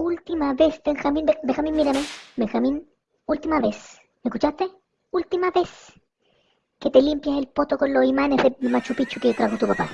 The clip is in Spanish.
última vez, Benjamín, Benjamín, mírame. Benjamín, última vez. ¿Me escuchaste? Última vez que te limpias el poto con los imanes de Machu Picchu que trajo tu papá.